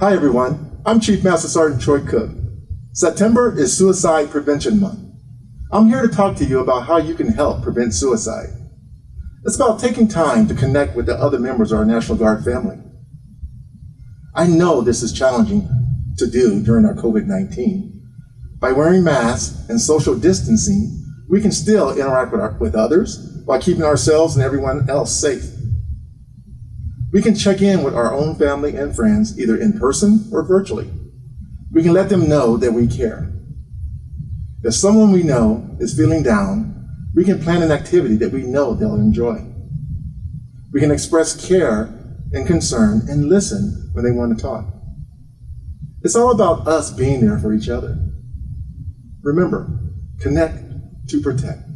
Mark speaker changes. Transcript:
Speaker 1: Hi everyone, I'm Chief Master Sergeant Troy Cook. September is Suicide Prevention Month. I'm here to talk to you about how you can help prevent suicide. It's about taking time to connect with the other members of our National Guard family. I know this is challenging to do during our COVID-19. By wearing masks and social distancing, we can still interact with, our, with others while keeping ourselves and everyone else safe. We can check in with our own family and friends either in person or virtually. We can let them know that we care. If someone we know is feeling down, we can plan an activity that we know they'll enjoy. We can express care and concern and listen when they want to talk. It's all about us being there for each other. Remember, connect to protect.